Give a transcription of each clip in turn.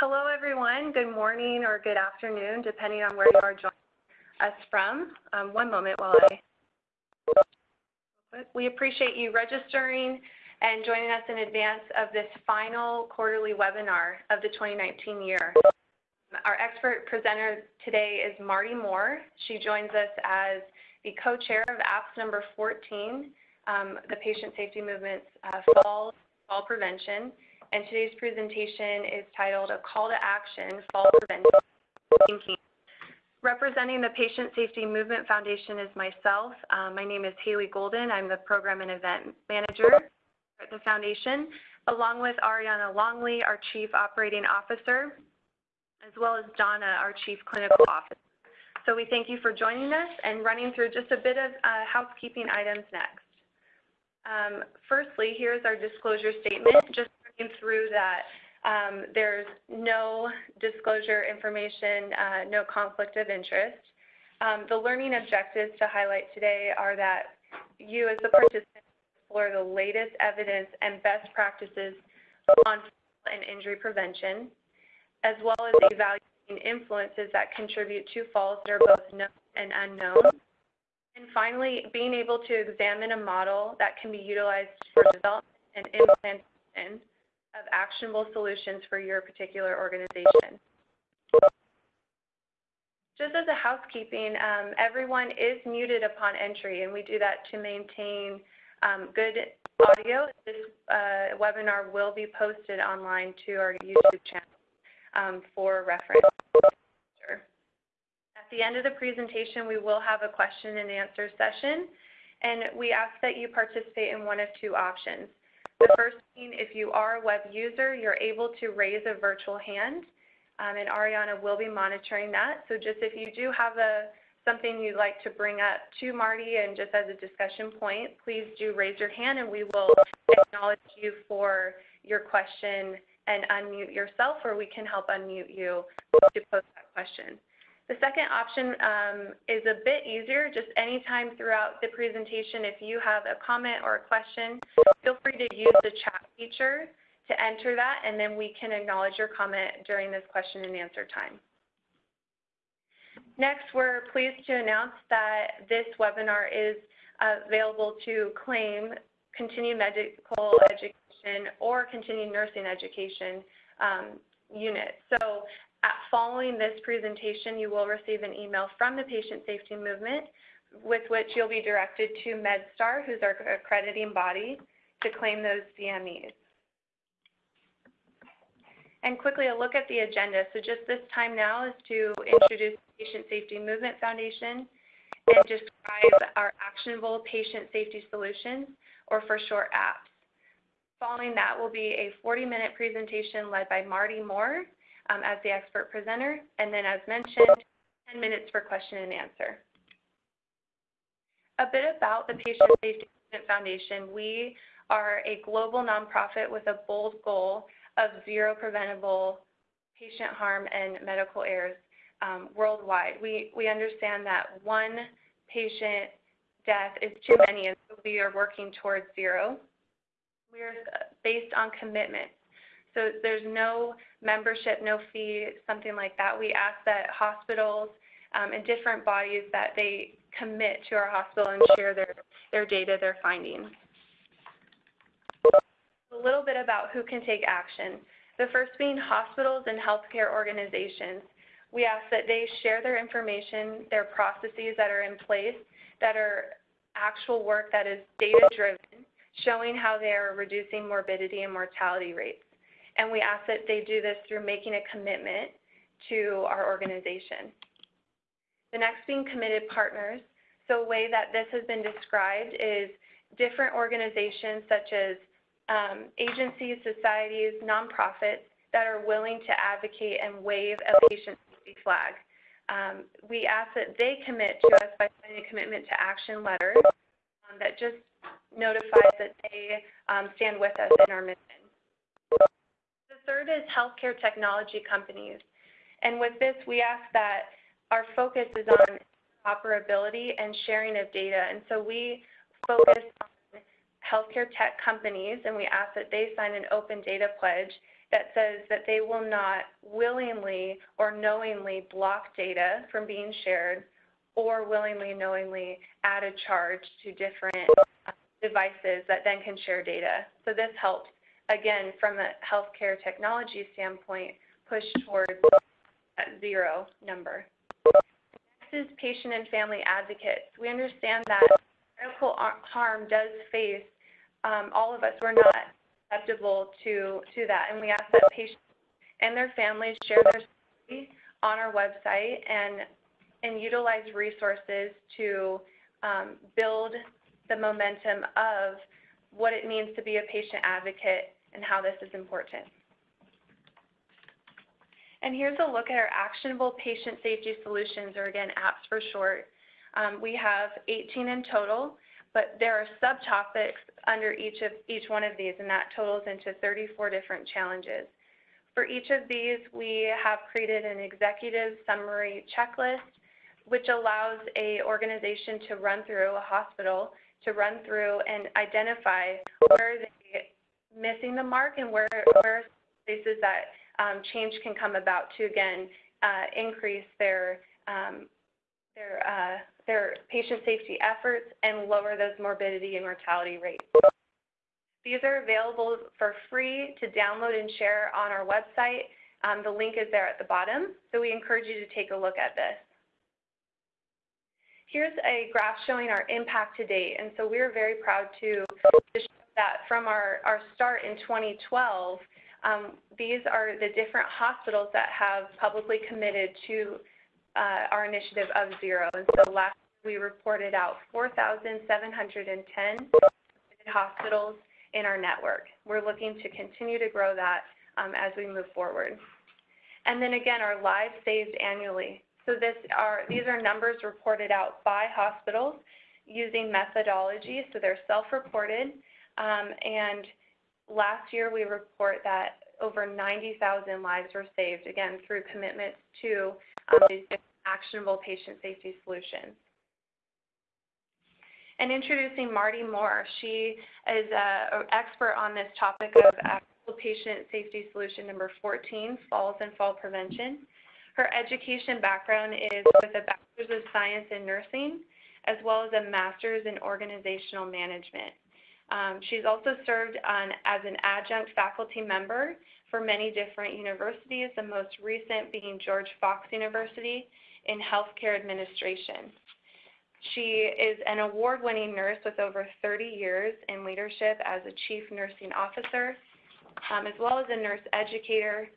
Hello, everyone. Good morning or good afternoon, depending on where you are joining us from. Um, one moment while I. We appreciate you registering and joining us in advance of this final quarterly webinar of the 2019 year. Our expert presenter today is Marty Moore. She joins us as the co-chair of APS number 14, um, the Patient Safety Movement's uh, Fall, Fall Prevention. And today's presentation is titled A Call to Action, Fall Prevention Thinking. Representing the Patient Safety Movement Foundation is myself. Um, my name is Haley Golden. I'm the Program and Event Manager at the Foundation, along with Ariana Longley, our Chief Operating Officer, as well as Donna, our Chief Clinical Officer. So we thank you for joining us and running through just a bit of uh, housekeeping items next. Um, firstly, here's our disclosure statement, just through that um, there's no disclosure information, uh, no conflict of interest. Um, the learning objectives to highlight today are that you as a participant explore the latest evidence and best practices on fall and injury prevention, as well as evaluating influences that contribute to falls that are both known and unknown. And finally, being able to examine a model that can be utilized for development and implementation of actionable solutions for your particular organization. Just as a housekeeping, um, everyone is muted upon entry, and we do that to maintain um, good audio. This uh, webinar will be posted online to our YouTube channel um, for reference. At the end of the presentation, we will have a question and answer session, and we ask that you participate in one of two options. The first being, if you are a web user, you're able to raise a virtual hand, um, and Ariana will be monitoring that. So just if you do have a something you'd like to bring up to Marty and just as a discussion point, please do raise your hand and we will acknowledge you for your question and unmute yourself or we can help unmute you to post that question. The second option um, is a bit easier, just anytime throughout the presentation, if you have a comment or a question, feel free to use the chat feature to enter that, and then we can acknowledge your comment during this question and answer time. Next, we're pleased to announce that this webinar is available to claim continued medical education or continued nursing education um. So following this presentation, you will receive an email from the Patient Safety Movement with which you'll be directed to MedStar, who's our accrediting body, to claim those CMEs. And quickly a look at the agenda. So just this time now is to introduce the Patient Safety Movement Foundation and describe our actionable patient safety solutions, or for short, apps. Following that will be a 40-minute presentation led by Marty Moore, um, as the expert presenter, and then as mentioned, 10 minutes for question and answer. A bit about the Patient Safety Foundation. We are a global nonprofit with a bold goal of zero preventable patient harm and medical errors um, worldwide. We, we understand that one patient death is too many, and so we are working towards zero. We are based on commitment. So there's no membership, no fee, something like that. We ask that hospitals um, and different bodies that they commit to our hospital and share their, their data, their findings. A little bit about who can take action. The first being hospitals and healthcare organizations. We ask that they share their information, their processes that are in place, that are actual work that is data driven, showing how they are reducing morbidity and mortality rates and we ask that they do this through making a commitment to our organization. The next being committed partners. So a way that this has been described is different organizations such as um, agencies, societies, nonprofits that are willing to advocate and wave a patient safety flag. Um, we ask that they commit to us by signing a commitment to action letter um, that just notifies that they um, stand with us in our mission third is healthcare technology companies. And with this, we ask that our focus is on operability and sharing of data. And so we focus on healthcare tech companies and we ask that they sign an open data pledge that says that they will not willingly or knowingly block data from being shared or willingly knowingly add a charge to different uh, devices that then can share data. So this helps, again, from a healthcare technology standpoint, push towards that zero number. Next is patient and family advocates. We understand that medical harm does face um, all of us. We're not susceptible to, to that, and we ask that patients and their families share their story on our website and, and utilize resources to um, build the momentum of what it means to be a patient advocate and how this is important. And here's a look at our actionable patient safety solutions, or again, APPS for short. Um, we have 18 in total, but there are subtopics under each of each one of these, and that totals into 34 different challenges. For each of these, we have created an executive summary checklist, which allows a organization to run through a hospital to run through and identify where they missing the mark and where where places that um, change can come about to again uh, increase their um, their uh, their patient safety efforts and lower those morbidity and mortality rates. These are available for free to download and share on our website. Um, the link is there at the bottom, so we encourage you to take a look at this. Here's a graph showing our impact to date, and so we're very proud to, that from our, our start in 2012, um, these are the different hospitals that have publicly committed to uh, our initiative of zero. And so last we reported out 4,710 hospitals in our network. We're looking to continue to grow that um, as we move forward. And then again, our lives saved annually. So this are, these are numbers reported out by hospitals using methodology, so they're self-reported. Um, and last year we report that over 90,000 lives were saved, again, through commitments to um, these actionable patient safety solutions. And introducing Marty Moore. She is an expert on this topic of patient safety solution number 14, falls and fall prevention. Her education background is with a Bachelor's of Science in Nursing, as well as a Master's in Organizational Management. Um, she's also served on, as an adjunct faculty member for many different universities, the most recent being George Fox University in Healthcare Administration. She is an award-winning nurse with over 30 years in leadership as a Chief Nursing Officer, um, as well as a nurse educator,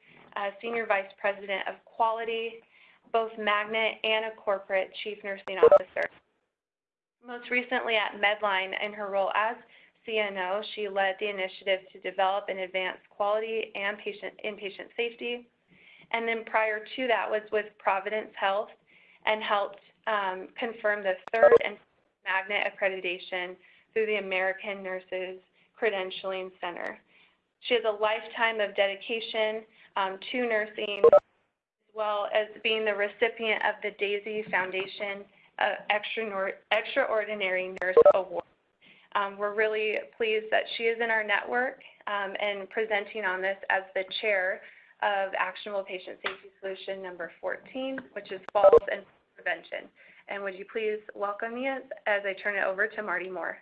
Senior Vice President of Quality, both Magnet and a Corporate Chief Nursing Officer. Most recently at Medline in her role as CNO, she led the initiative to develop and advance quality and patient inpatient safety. And then prior to that was with Providence Health and helped um, confirm the third and magnet accreditation through the American Nurses Credentialing Center. She has a lifetime of dedication um, to nursing, as well as being the recipient of the DAISY Foundation uh, Extraordinary Nurse Award. Um, we're really pleased that she is in our network um, and presenting on this as the chair of Actionable Patient Safety Solution number 14, which is falls and prevention. And would you please welcome me as, as I turn it over to Marty Moore.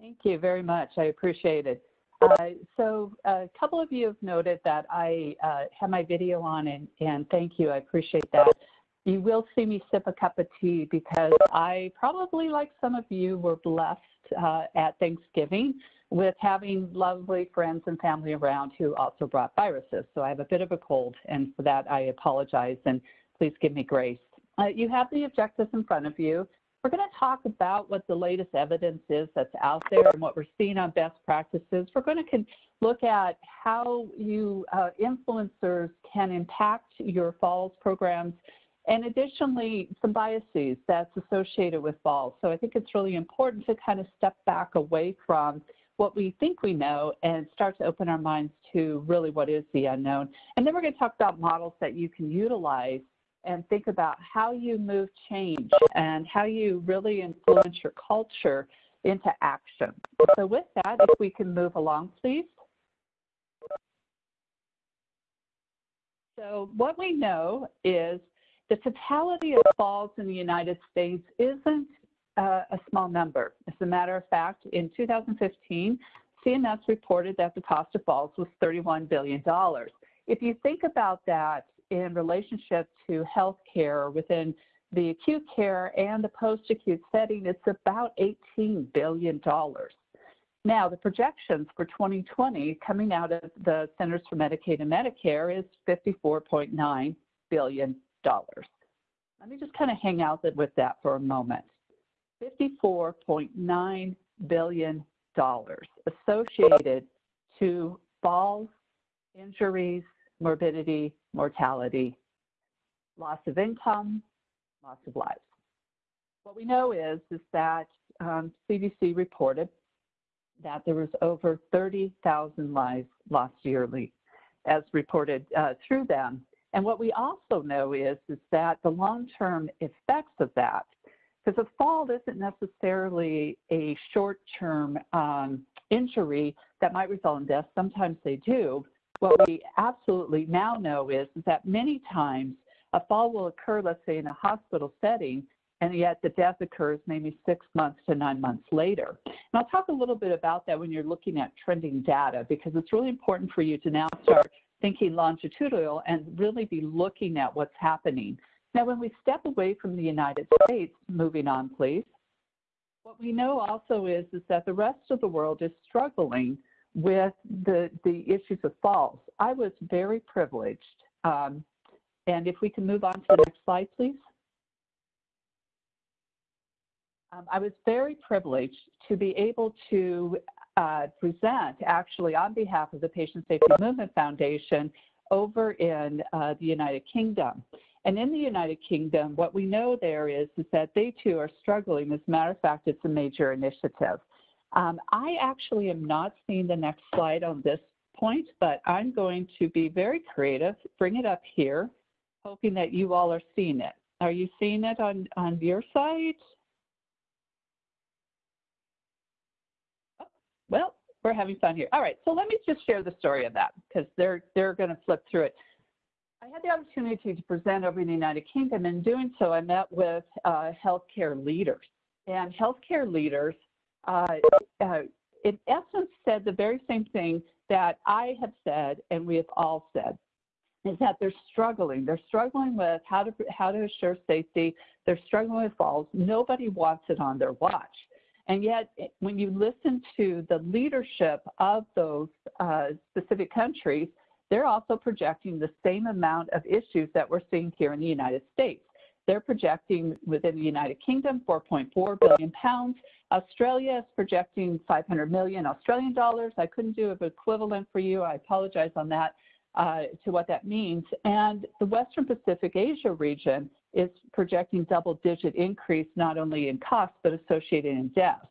Thank you very much. I appreciate it. Uh, so a couple of you have noted that I uh, have my video on and, and thank you. I appreciate that you will see me sip a cup of tea because I probably, like some of you, were blessed uh, at Thanksgiving with having lovely friends and family around who also brought viruses. So I have a bit of a cold, and for that I apologize, and please give me grace. Uh, you have the objectives in front of you. We're going to talk about what the latest evidence is that's out there and what we're seeing on best practices. We're going to look at how you uh, influencers can impact your falls programs and additionally, some biases that's associated with falls. So I think it's really important to kind of step back away from what we think we know and start to open our minds to really what is the unknown. And then we're going to talk about models that you can utilize and think about how you move change and how you really influence your culture into action. So with that, if we can move along, please. So what we know is the totality of falls in the United States isn't uh, a small number. As a matter of fact, in 2015, CMS reported that the cost of falls was $31 billion. If you think about that in relationship to healthcare within the acute care and the post-acute setting, it's about $18 billion. Now, the projections for 2020 coming out of the Centers for Medicaid and Medicare is $54.9 billion. Let me just kind of hang out with that for a moment. $54.9 billion associated to falls, injuries, morbidity, mortality, loss of income, loss of lives. What we know is, is that um, CDC reported that there was over 30,000 lives lost yearly as reported uh, through them. And what we also know is, is that the long-term effects of that, because a fall isn't necessarily a short-term um, injury that might result in death. Sometimes they do. What we absolutely now know is, is that many times a fall will occur, let's say, in a hospital setting, and yet the death occurs maybe six months to nine months later. And I'll talk a little bit about that when you're looking at trending data because it's really important for you to now start thinking longitudinal and really be looking at what's happening. Now, when we step away from the United States, moving on, please, what we know also is, is that the rest of the world is struggling with the, the issues of falls. I was very privileged. Um, and if we can move on to the next slide, please. Um, I was very privileged to be able to uh, present actually on behalf of the Patient Safety Movement Foundation over in uh, the United Kingdom. And in the United Kingdom, what we know there is, is that they too are struggling. As a matter of fact, it's a major initiative. Um, I actually am not seeing the next slide on this point, but I'm going to be very creative, bring it up here, hoping that you all are seeing it. Are you seeing it on, on your side? Well, we're having fun here. All right, so let me just share the story of that because they're they're going to flip through it. I had the opportunity to present over in the United Kingdom. and doing so, I met with uh, healthcare leaders. And healthcare leaders, uh, uh, in essence, said the very same thing that I have said and we have all said, is that they're struggling. They're struggling with how to how to assure safety. They're struggling with falls. Nobody wants it on their watch. And yet, when you listen to the leadership of those uh, specific countries, they're also projecting the same amount of issues that we're seeing here in the United States. They're projecting within the United Kingdom 4.4 billion pounds. Australia is projecting 500 million Australian dollars. I couldn't do an equivalent for you. I apologize on that uh, to what that means. And the Western Pacific Asia region is projecting double-digit increase not only in cost but associated in deaths.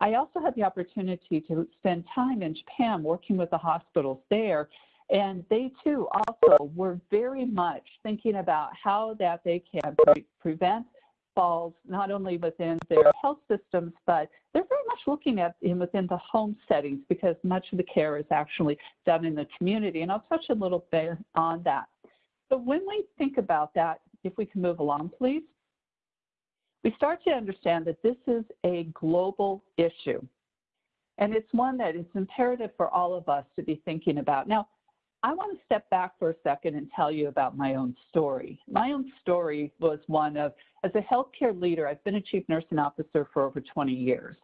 I also had the opportunity to spend time in Japan working with the hospitals there, and they too also were very much thinking about how that they can pre prevent falls not only within their health systems, but they're very much looking at in within the home settings because much of the care is actually done in the community. And I'll touch a little bit on that. So when we think about that, if we can move along, please. We start to understand that this is a global issue. And it's one that is imperative for all of us to be thinking about. Now, I want to step back for a second and tell you about my own story. My own story was one of, as a healthcare leader, I've been a chief nursing officer for over 20 years.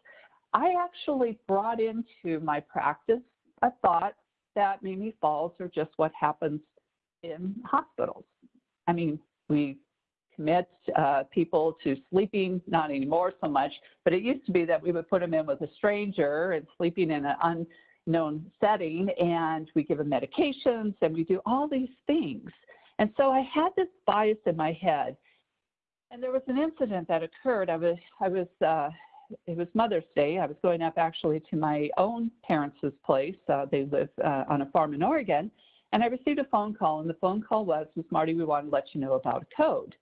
I actually brought into my practice a thought that maybe falls are just what happens in hospitals. I mean, we commit uh, people to sleeping, not anymore so much, but it used to be that we would put them in with a stranger and sleeping in an unknown setting, and we give them medications and we do all these things. And so I had this bias in my head. And there was an incident that occurred. I was, I was, uh, it was Mother's Day. I was going up actually to my own parents' place. Uh, they live uh, on a farm in Oregon. And I received a phone call, and the phone call was, Ms. Marty, we want to let you know about a code.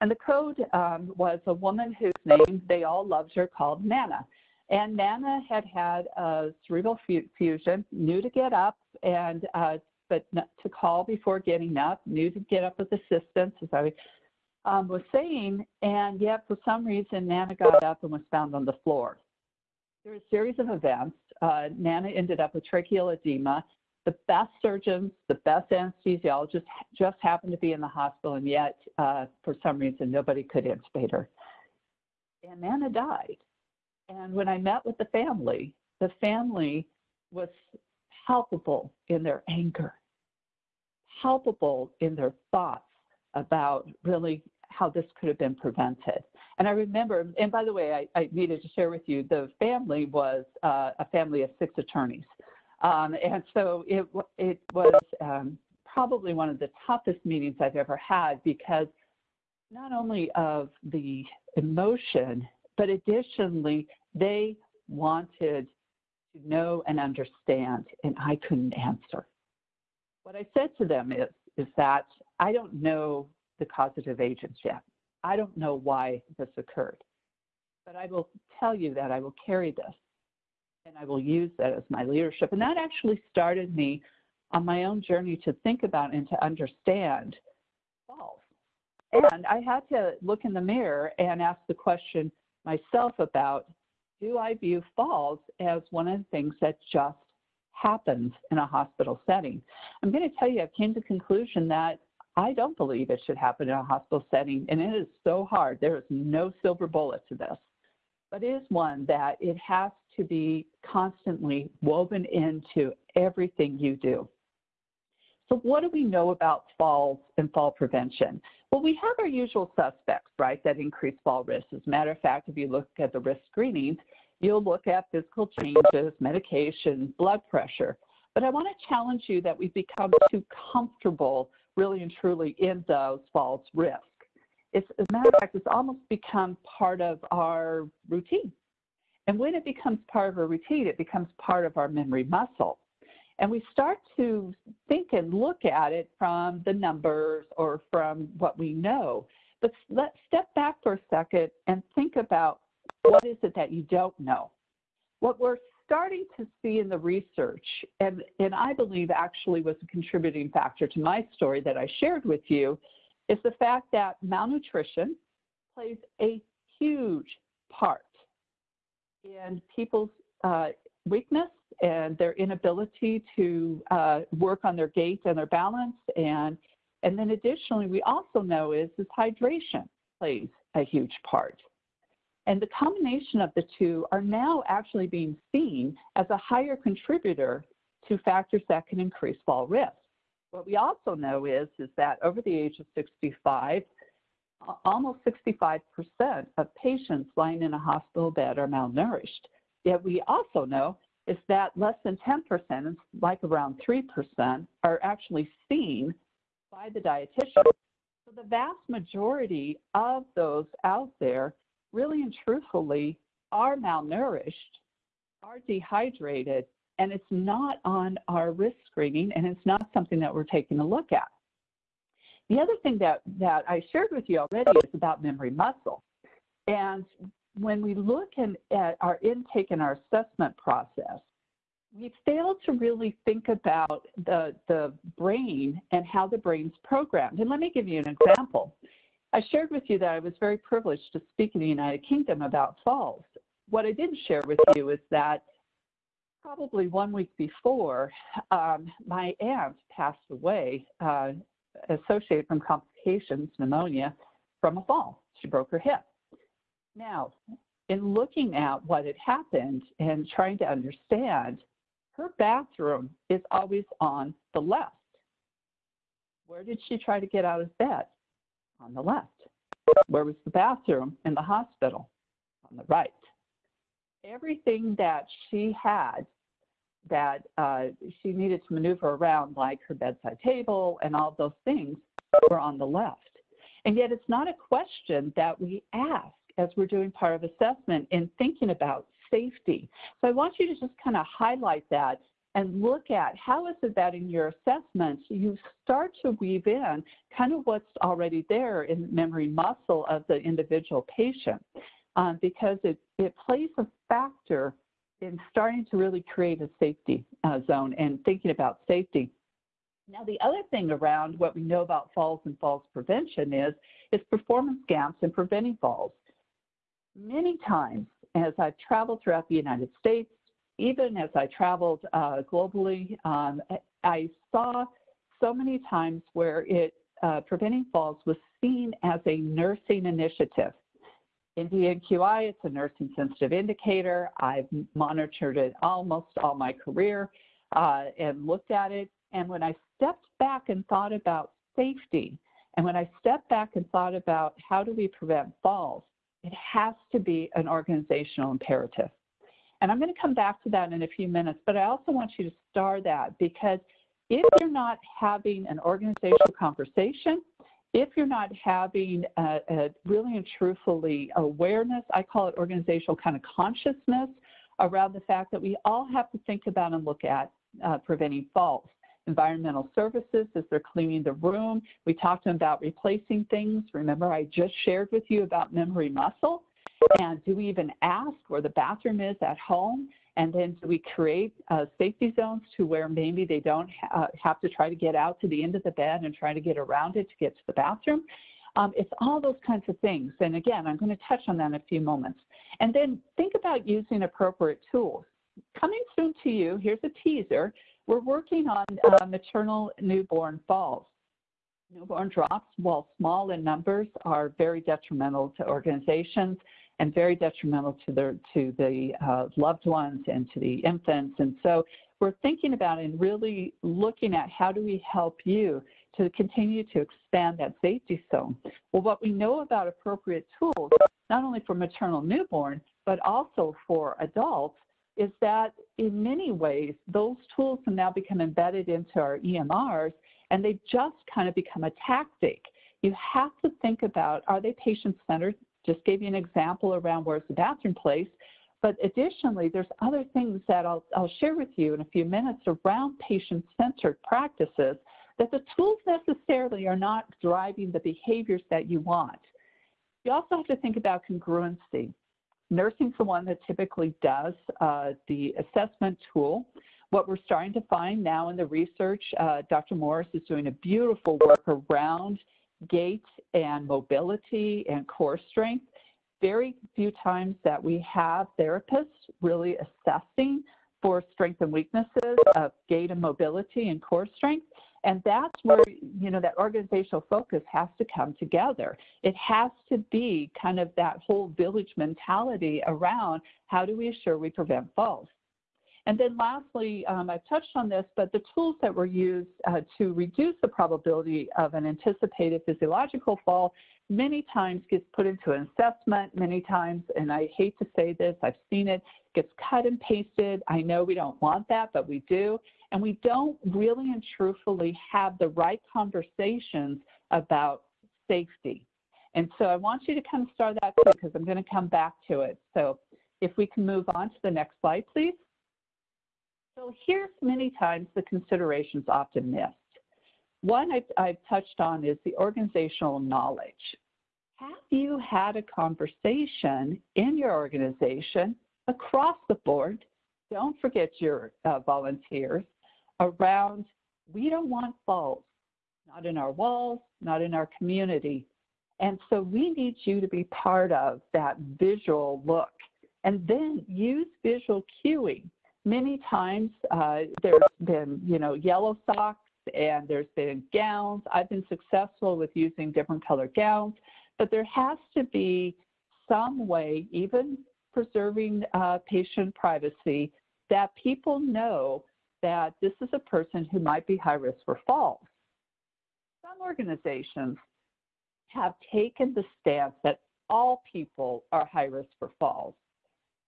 And the code um, was a woman whose name they all loved her called Nana. And Nana had had a cerebral fusion, knew to get up and uh, but to call before getting up, knew to get up with assistance, as I um, was saying, and yet for some reason, Nana got up and was found on the floor. There were a series of events. Uh, Nana ended up with tracheal edema. The best surgeons, the best anesthesiologists just happened to be in the hospital, and yet uh, for some reason, nobody could intubate her. And Nana died. And when I met with the family, the family was palpable in their anger, palpable in their thoughts about really how this could have been prevented. And I remember, and by the way, I, I needed to share with you, the family was uh, a family of six attorneys. Um, and so it, it was um, probably one of the toughest meetings I've ever had because not only of the emotion, but additionally, they wanted to know and understand, and I couldn't answer. What I said to them is, is that I don't know the causative agents yet. I don't know why this occurred, but I will tell you that I will carry this and I will use that as my leadership. And that actually started me on my own journey to think about and to understand falls. And I had to look in the mirror and ask the question myself about do I view falls as one of the things that just happens in a hospital setting? I'm going to tell you, I came to the conclusion that I don't believe it should happen in a hospital setting, and it is so hard. There is no silver bullet to this, but it is one that it has to be constantly woven into everything you do. So, what do we know about falls and fall prevention? Well, we have our usual suspects, right, that increase fall risk. As a matter of fact, if you look at the risk screenings, you'll look at physical changes, medication, blood pressure. But I want to challenge you that we've become too comfortable really and truly in those falls risk. It's, as a matter of fact, it's almost become part of our routine. And when it becomes part of our routine, it becomes part of our memory muscle. And we start to think and look at it from the numbers or from what we know. But let's step back for a second and think about what is it that you don't know? What we're starting to see in the research, and, and I believe actually was a contributing factor to my story that I shared with you, is the fact that malnutrition plays a huge part in people's uh, weakness and their inability to uh, work on their gait and their balance. And, and then additionally, we also know is, is hydration plays a huge part. And the combination of the two are now actually being seen as a higher contributor to factors that can increase fall risk. What we also know is, is that over the age of 65, almost 65% of patients lying in a hospital bed are malnourished. Yet we also know is that less than 10%, like around 3%, are actually seen by the dietitian. So the vast majority of those out there really and truthfully are malnourished, are dehydrated, and it's not on our risk screening and it's not something that we're taking a look at. The other thing that, that I shared with you already is about memory muscle. And when we look in, at our intake and our assessment process, we fail to really think about the, the brain and how the brain's programmed. And let me give you an example. I shared with you that I was very privileged to speak in the United Kingdom about falls. What I didn't share with you is that probably one week before, um, my aunt passed away uh, associated from complications, pneumonia, from a fall. She broke her hip. Now, in looking at what had happened and trying to understand, her bathroom is always on the left. Where did she try to get out of bed? on the left. Where was the bathroom in the hospital? On the right. Everything that she had that uh, she needed to maneuver around, like her bedside table and all those things, were on the left. And yet, it's not a question that we ask as we're doing part of assessment in thinking about safety. So I want you to just kind of highlight that and look at how is it that in your assessments you start to weave in kind of what's already there in memory muscle of the individual patient um, because it, it plays a factor in starting to really create a safety uh, zone and thinking about safety. Now, the other thing around what we know about falls and falls prevention is, is performance gaps in preventing falls. Many times, as I've traveled throughout the United States, even as I traveled uh, globally, um, I saw so many times where it uh, preventing falls was seen as a nursing initiative. NDNQI, it's a nursing sensitive indicator. I've monitored it almost all my career uh, and looked at it. And when I stepped back and thought about safety, and when I stepped back and thought about how do we prevent falls, it has to be an organizational imperative. And I'm going to come back to that in a few minutes, but I also want you to star that because if you're not having an organizational conversation, if you're not having a, a really and truthfully awareness, I call it organizational kind of consciousness around the fact that we all have to think about and look at uh, preventing falls. Environmental services as they're cleaning the room. We talked to them about replacing things. Remember, I just shared with you about memory muscle. And do we even ask where the bathroom is at home? And then do we create uh, safety zones to where maybe they don't ha uh, have to try to get out to the end of the bed and try to get around it to get to the bathroom? Um, it's all those kinds of things. And again, I'm going to touch on that in a few moments. And then think about using appropriate tools. Coming soon to you, here's a teaser. We're working on uh, maternal newborn falls. Newborn drops, while small in numbers, are very detrimental to organizations and very detrimental to the, to the uh, loved ones and to the infants. And so we're thinking about and really looking at how do we help you to continue to expand that safety zone. Well, what we know about appropriate tools, not only for maternal newborn, but also for adults, is that in many ways, those tools can now become embedded into our EMRs and they just kind of become a tactic. You have to think about, are they patient-centered? Just gave you an example around where's the bathroom place. But additionally, there's other things that I'll, I'll share with you in a few minutes around patient-centered practices that the tools necessarily are not driving the behaviors that you want. You also have to think about congruency. Nursing's the one that typically does uh, the assessment tool. What we're starting to find now in the research, uh, Dr. Morris is doing a beautiful work around gait and mobility and core strength. Very few times that we have therapists really assessing for strength and weaknesses of gait and mobility and core strength. And that's where, you know, that organizational focus has to come together. It has to be kind of that whole village mentality around how do we assure we prevent falls. And then lastly, um, I've touched on this, but the tools that were used uh, to reduce the probability of an anticipated physiological fall many times gets put into an assessment, many times, and I hate to say this, I've seen it, gets cut and pasted. I know we don't want that, but we do. And we don't really and truthfully have the right conversations about safety. And so I want you to kind of start that because I'm going to come back to it. So if we can move on to the next slide, please. So here's many times the considerations often missed. One I've, I've touched on is the organizational knowledge. Have you had a conversation in your organization across the board? Don't forget your uh, volunteers around we don't want falls, not in our walls, not in our community. And so we need you to be part of that visual look. And then use visual cueing many times uh, there's been, you know, yellow socks and there's been gowns. I've been successful with using different color gowns, but there has to be some way, even preserving uh, patient privacy, that people know that this is a person who might be high risk for falls. Some organizations have taken the stance that all people are high risk for falls.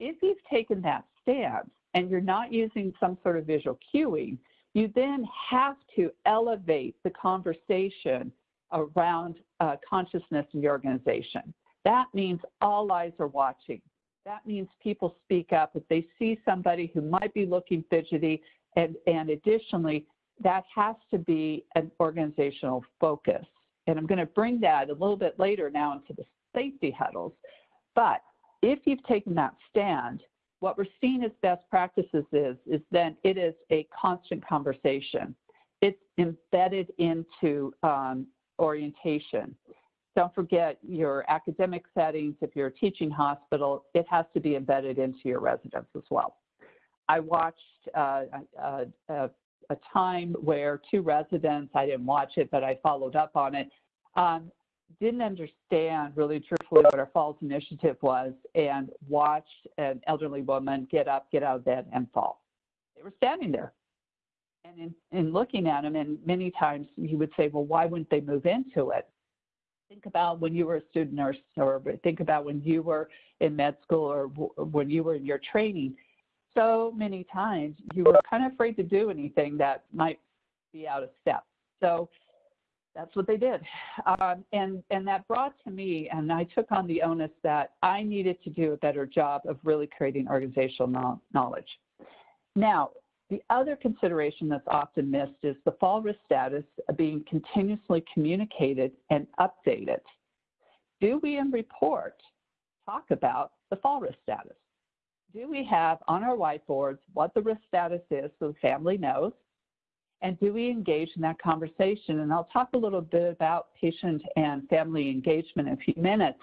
If you've taken that stance, and you're not using some sort of visual cueing, you then have to elevate the conversation around uh, consciousness in your organization. That means all eyes are watching. That means people speak up if they see somebody who might be looking fidgety, and, and additionally, that has to be an organizational focus. And I'm going to bring that a little bit later now into the safety huddles. But if you've taken that stand, what we're seeing as best practices is, is then it is a constant conversation. it's embedded into um, orientation. Don't forget your academic settings. If you're a teaching hospital, it has to be embedded into your residence as well. I watched uh, a, a, a, time where two residents, I didn't watch it, but I followed up on it, um, didn't understand really truthfully what our Falls Initiative was and watched an elderly woman get up, get out of bed, and fall. They were standing there. And in, in looking at him, and many times he would say, well, why wouldn't they move into it? Think about when you were a student nurse, or think about when you were in med school, or when you were in your training. So many times you were kind of afraid to do anything that might be out of step. So that's what they did. Um, and, and that brought to me, and I took on the onus that I needed to do a better job of really creating organizational knowledge. Now, the other consideration that's often missed is the fall risk status being continuously communicated and updated. Do we in report talk about the fall risk status? Do we have on our whiteboards what the risk status is so the family knows? And do we engage in that conversation? And I'll talk a little bit about patient and family engagement in a few minutes.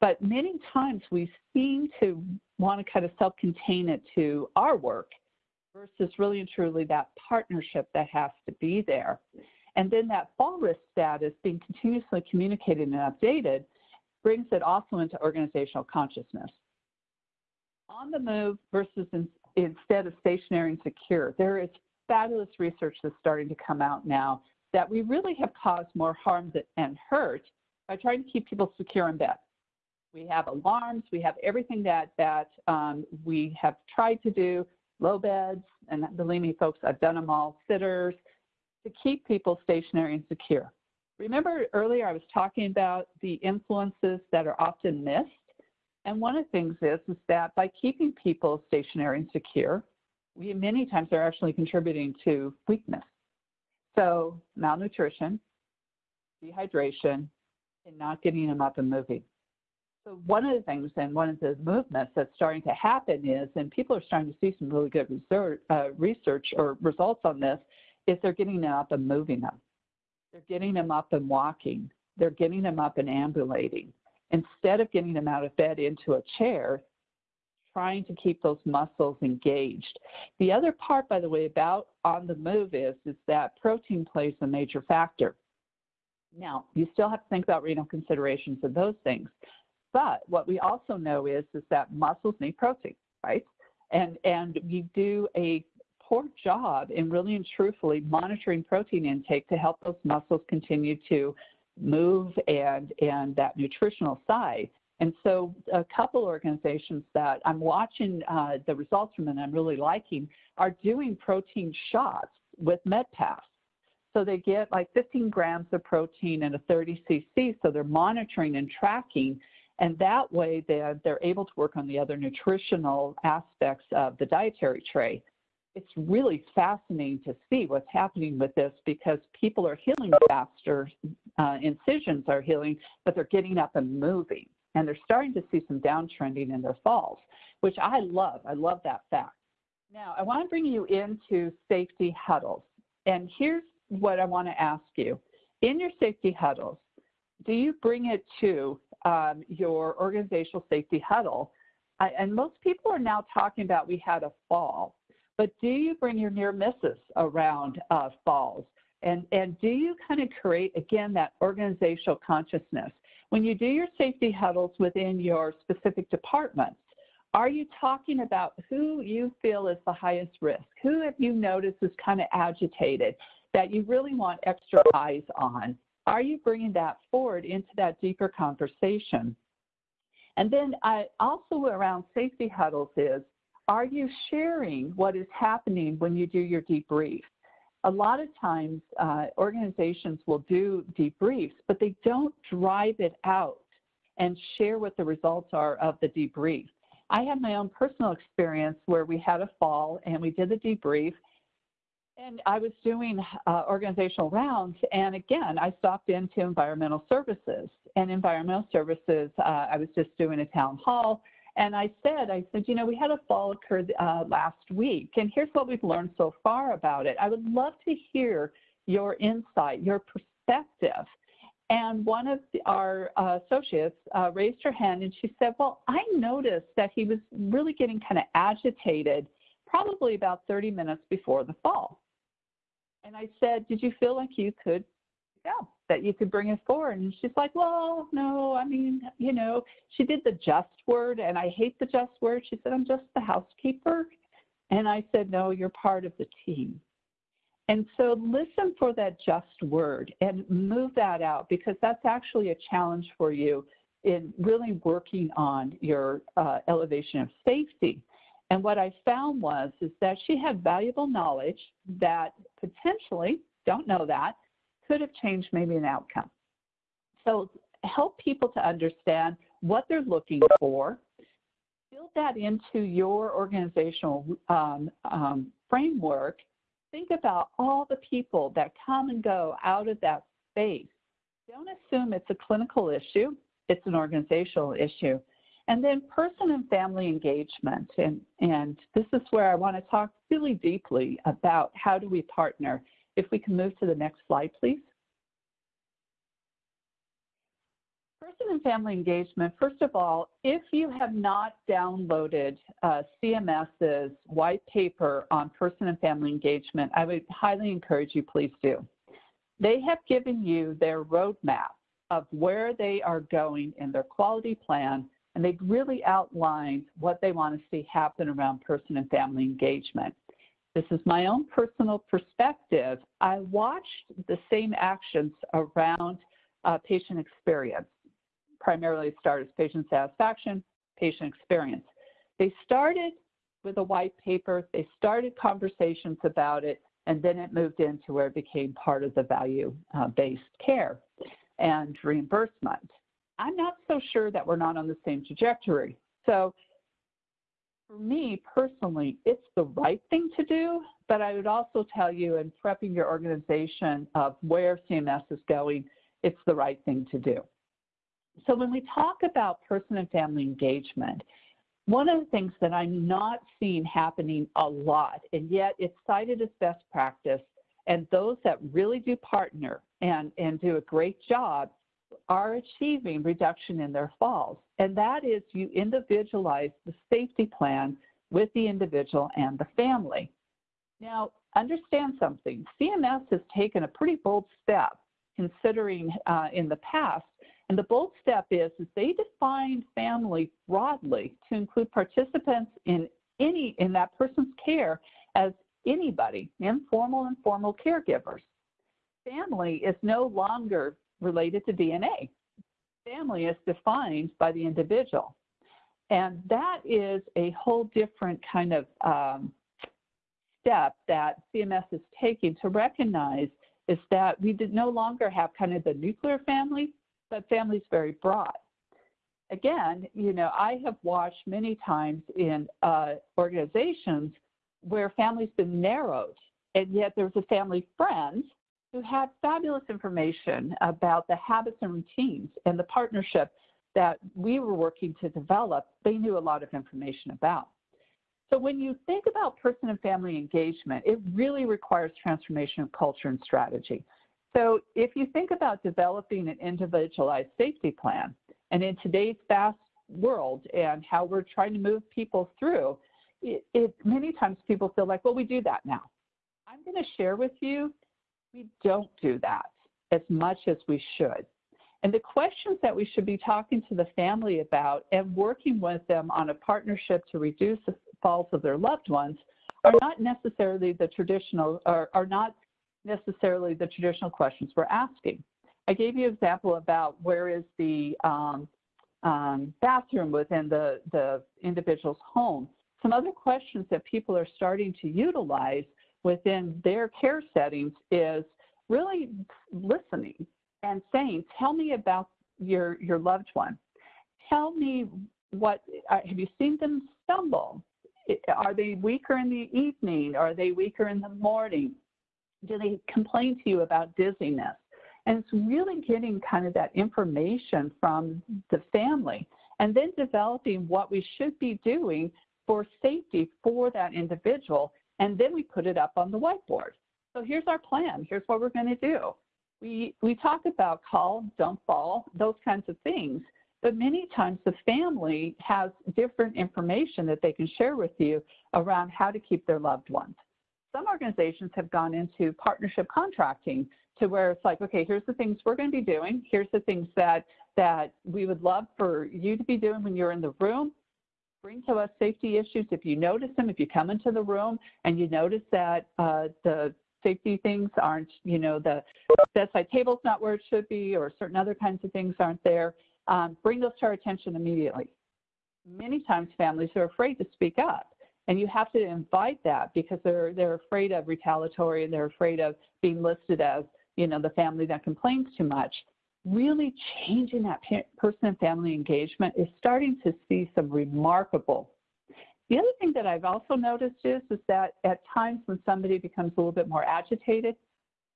But many times we seem to want to kind of self contain it to our work versus really and truly that partnership that has to be there. And then that fall risk status being continuously communicated and updated brings it also into organizational consciousness. On the move versus in, instead of stationary and secure, there is fabulous research that's starting to come out now that we really have caused more harm and hurt by trying to keep people secure in bed. We have alarms, we have everything that, that um, we have tried to do low beds, and believe me, folks, I've done them all, sitters, to keep people stationary and secure. Remember earlier I was talking about the influences that are often missed? And one of the things is, is that by keeping people stationary and secure, we many times are actually contributing to weakness. So malnutrition, dehydration, and not getting them up and moving. So one of the things and one of the movements that's starting to happen is, and people are starting to see some really good research, uh, research or results on this, is they're getting them up and moving them. They're getting them up and walking. They're getting them up and ambulating. Instead of getting them out of bed into a chair, trying to keep those muscles engaged. The other part, by the way, about on the move is, is that protein plays a major factor. Now, you still have to think about renal considerations and those things. But what we also know is, is that muscles need protein, right? And, and we do a poor job in really and truthfully monitoring protein intake to help those muscles continue to move and, and that nutritional side. And so a couple organizations that I'm watching uh, the results from and I'm really liking are doing protein shots with MedPass. So they get like 15 grams of protein in a 30 cc, so they're monitoring and tracking and that way they're, they're able to work on the other nutritional aspects of the dietary tray. It's really fascinating to see what's happening with this because people are healing faster, uh, incisions are healing, but they're getting up and moving. And they're starting to see some downtrending in their falls, which I love. I love that fact. Now, I want to bring you into safety huddles. And here's what I want to ask you. In your safety huddles, do you bring it to um, your organizational safety huddle. I, and most people are now talking about we had a fall, but do you bring your near misses around uh, falls? And, and do you kind of create, again, that organizational consciousness? When you do your safety huddles within your specific departments, are you talking about who you feel is the highest risk? Who have you noticed is kind of agitated that you really want extra eyes on? Are you bringing that forward into that deeper conversation? And then I also around safety huddles is, are you sharing what is happening when you do your debrief? A lot of times uh, organizations will do debriefs, but they don't drive it out and share what the results are of the debrief. I had my own personal experience where we had a fall and we did the debrief and I was doing uh, organizational rounds, and again, I stopped into environmental services. And environmental services, uh, I was just doing a town hall, and I said, I said, you know, we had a fall occur uh, last week, and here's what we've learned so far about it. I would love to hear your insight, your perspective. And one of the, our uh, associates uh, raised her hand and she said, Well, I noticed that he was really getting kind of agitated probably about 30 minutes before the fall. And I said, Did you feel like you could go, that you could bring it forward? And she's like, Well, no, I mean, you know, she did the just word, and I hate the just word. She said, I'm just the housekeeper. And I said, No, you're part of the team. And so listen for that just word and move that out because that's actually a challenge for you in really working on your uh, elevation of safety. And what I found was is that she had valuable knowledge that potentially, don't know that, could have changed maybe an outcome. So help people to understand what they're looking for, build that into your organizational um, um, framework. Think about all the people that come and go out of that space. Don't assume it's a clinical issue, it's an organizational issue. And then person and family engagement. And, and this is where I want to talk really deeply about how do we partner. If we can move to the next slide, please. Person and family engagement, first of all, if you have not downloaded uh, CMS's white paper on person and family engagement, I would highly encourage you please do. They have given you their roadmap of where they are going in their quality plan and they've really outlined what they want to see happen around person and family engagement. This is my own personal perspective. I watched the same actions around uh, patient experience, primarily started as patient satisfaction, patient experience. They started with a white paper, they started conversations about it, and then it moved into where it became part of the value-based uh, care and reimbursement. I'm not so sure that we're not on the same trajectory. So for me personally, it's the right thing to do, but I would also tell you in prepping your organization of where CMS is going, it's the right thing to do. So when we talk about person and family engagement, one of the things that I'm not seeing happening a lot, and yet it's cited as best practice, and those that really do partner and, and do a great job are achieving reduction in their falls. And that is you individualize the safety plan with the individual and the family. Now, understand something. CMS has taken a pretty bold step considering uh, in the past, and the bold step is, is they define family broadly to include participants in any in that person's care as anybody, informal and formal caregivers. Family is no longer related to DNA. Family is defined by the individual. And that is a whole different kind of um, step that CMS is taking to recognize is that we no longer have kind of the nuclear family, but families very broad. Again, you know, I have watched many times in uh, organizations where families been narrowed, and yet there's a family friend who had fabulous information about the habits and routines and the partnership that we were working to develop, they knew a lot of information about. So when you think about person and family engagement, it really requires transformation of culture and strategy. So if you think about developing an individualized safety plan, and in today's fast world and how we're trying to move people through, it, it many times people feel like, well, we do that now. I'm going to share with you we don't do that as much as we should. And the questions that we should be talking to the family about and working with them on a partnership to reduce the falls of their loved ones are not necessarily the traditional, or are not necessarily the traditional questions we're asking. I gave you an example about where is the um, um, bathroom within the, the individual's home. Some other questions that people are starting to utilize within their care settings is really listening and saying, tell me about your, your loved one. Tell me what, uh, have you seen them stumble? Are they weaker in the evening? Are they weaker in the morning? Do they complain to you about dizziness? And it's really getting kind of that information from the family and then developing what we should be doing for safety for that individual and then we put it up on the whiteboard. So here's our plan. Here's what we're going to do. We, we talk about call, don't fall, those kinds of things. But many times the family has different information that they can share with you around how to keep their loved ones. Some organizations have gone into partnership contracting to where it's like, okay, here's the things we're going to be doing. Here's the things that that we would love for you to be doing when you're in the room. Bring to us safety issues if you notice them. If you come into the room and you notice that uh, the safety things aren't, you know, the bedside table's not where it should be, or certain other kinds of things aren't there, um, bring those to our attention immediately. Many times families are afraid to speak up. And you have to invite that because they're they're afraid of retaliatory and they're afraid of being listed as you know the family that complains too much. Really changing that person and family engagement is starting to see some remarkable. The other thing that I've also noticed is is that at times when somebody becomes a little bit more agitated,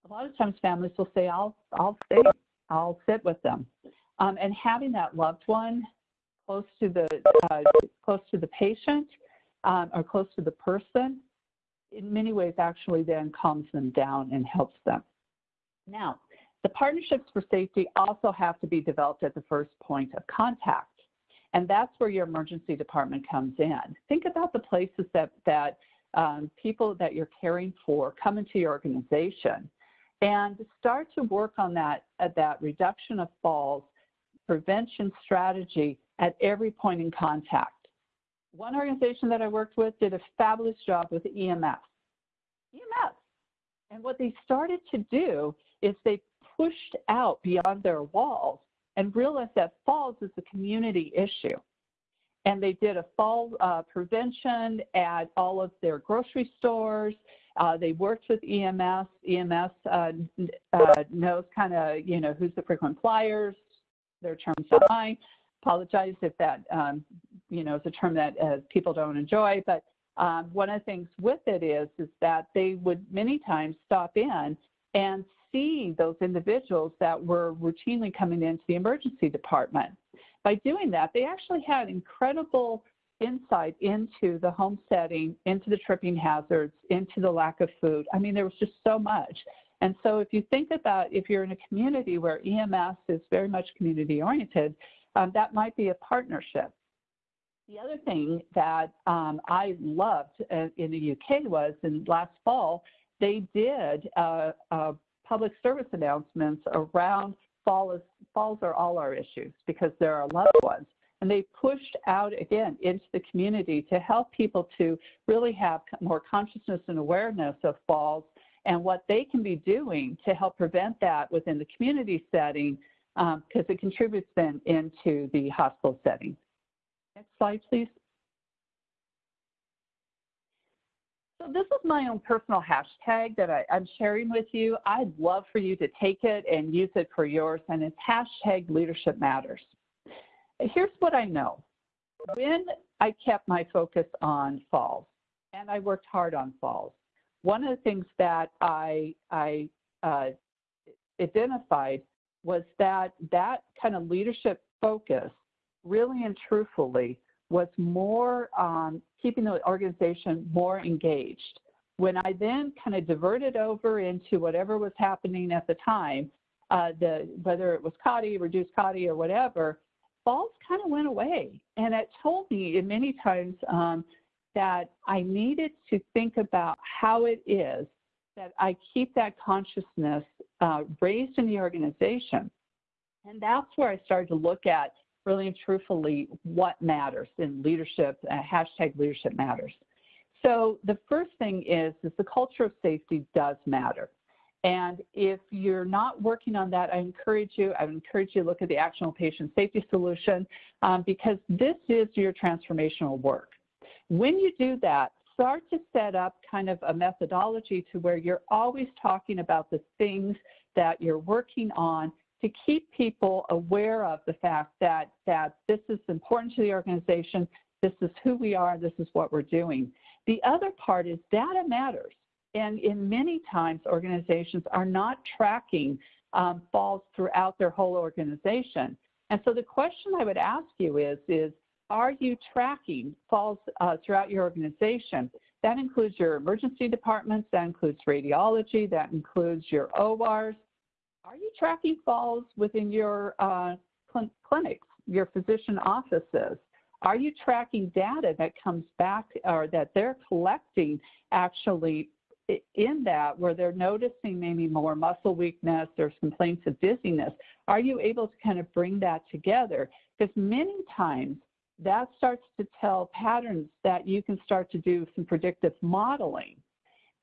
a lot of times families will say, "I'll I'll stay, I'll sit with them," um, and having that loved one close to the uh, close to the patient um, or close to the person, in many ways actually then calms them down and helps them. Now, the partnerships for safety also have to be developed at the first point of contact. And that's where your emergency department comes in. Think about the places that, that um, people that you're caring for come into your organization and start to work on that, that reduction of falls, prevention strategy at every point in contact one organization that I worked with did a fabulous job with EMS. EMS. And what they started to do is they pushed out beyond their walls and realized that falls is a community issue. And they did a fall uh, prevention at all of their grocery stores. Uh, they worked with EMS. EMS uh, uh, knows kind of, you know, who's the frequent flyers, their terms mine apologize if that, um, you know, is a term that uh, people don't enjoy. But um, one of the things with it is, is that they would many times stop in and see those individuals that were routinely coming into the emergency department. By doing that, they actually had incredible insight into the home setting, into the tripping hazards, into the lack of food. I mean, there was just so much. And so if you think about if you're in a community where EMS is very much community oriented, um, that might be a partnership. The other thing that um, I loved uh, in the UK was in last fall, they did uh, public service announcements around fall is, falls are all our issues because there are loved ones. And they pushed out again into the community to help people to really have more consciousness and awareness of falls and what they can be doing to help prevent that within the community setting because um, it contributes then into the hospital setting. Next slide, please. This is my own personal hashtag that I, am sharing with you. I'd love for you to take it and use it for yours, and it's hashtag leadership matters. Here's what I know. When I kept my focus on falls, and I worked hard on falls, one of the things that I, I uh, identified was that that kind of leadership focus really and truthfully was more um, keeping the organization more engaged. When I then kind of diverted over into whatever was happening at the time, uh, the whether it was CAUTI, reduced CAUTI, or whatever, falls kind of went away. And it told me in many times um, that I needed to think about how it is that I keep that consciousness uh, raised in the organization. And that's where I started to look at really and truthfully what matters in leadership, uh, hashtag leadership matters. So the first thing is, is the culture of safety does matter. And if you're not working on that, I encourage you, I encourage you to look at the Actionable Patient Safety Solution um, because this is your transformational work. When you do that, start to set up kind of a methodology to where you're always talking about the things that you're working on to keep people aware of the fact that, that this is important to the organization, this is who we are, this is what we're doing. The other part is data matters. And in many times, organizations are not tracking um, falls throughout their whole organization. And so the question I would ask you is, is are you tracking falls uh, throughout your organization? That includes your emergency departments, that includes radiology, that includes your ORs. Are you tracking falls within your uh, cl clinics, your physician offices? Are you tracking data that comes back or that they're collecting actually in that where they're noticing maybe more muscle weakness, there's complaints of dizziness? Are you able to kind of bring that together? Because many times that starts to tell patterns that you can start to do some predictive modeling.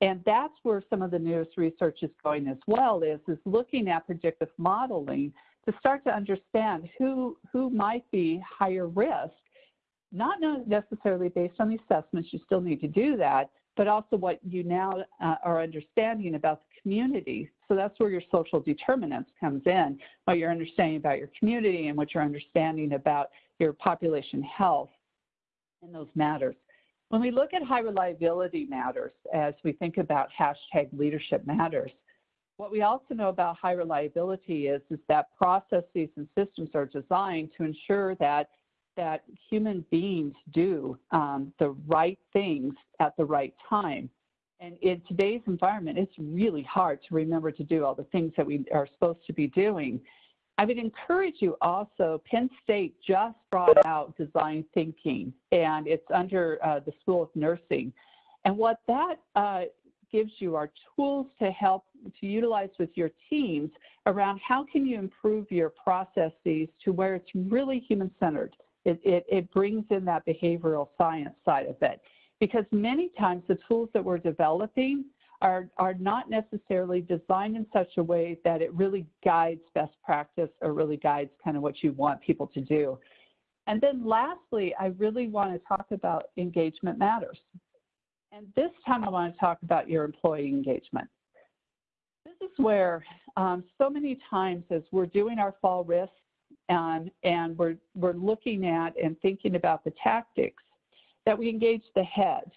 And that's where some of the newest research is going as well, is, is looking at predictive modeling to start to understand who, who might be higher risk, not necessarily based on the assessments, you still need to do that, but also what you now uh, are understanding about the community. So that's where your social determinants comes in, what you're understanding about your community and what you're understanding about your population health and those matters. When we look at high reliability matters, as we think about hashtag leadership matters, what we also know about high reliability is, is that processes and systems are designed to ensure that that human beings do um, the right things at the right time. And in today's environment, it's really hard to remember to do all the things that we are supposed to be doing. I would encourage you also, Penn State just brought out design thinking, and it's under uh, the School of Nursing. And what that uh, gives you are tools to help to utilize with your teams around how can you improve your processes to where it's really human-centered. It, it, it brings in that behavioral science side of it. Because many times the tools that we're developing are, are not necessarily designed in such a way that it really guides best practice or really guides kind of what you want people to do. And then lastly, I really want to talk about engagement matters. And this time I want to talk about your employee engagement. This is where um, so many times as we're doing our fall risk and, and we're, we're looking at and thinking about the tactics that we engage the head.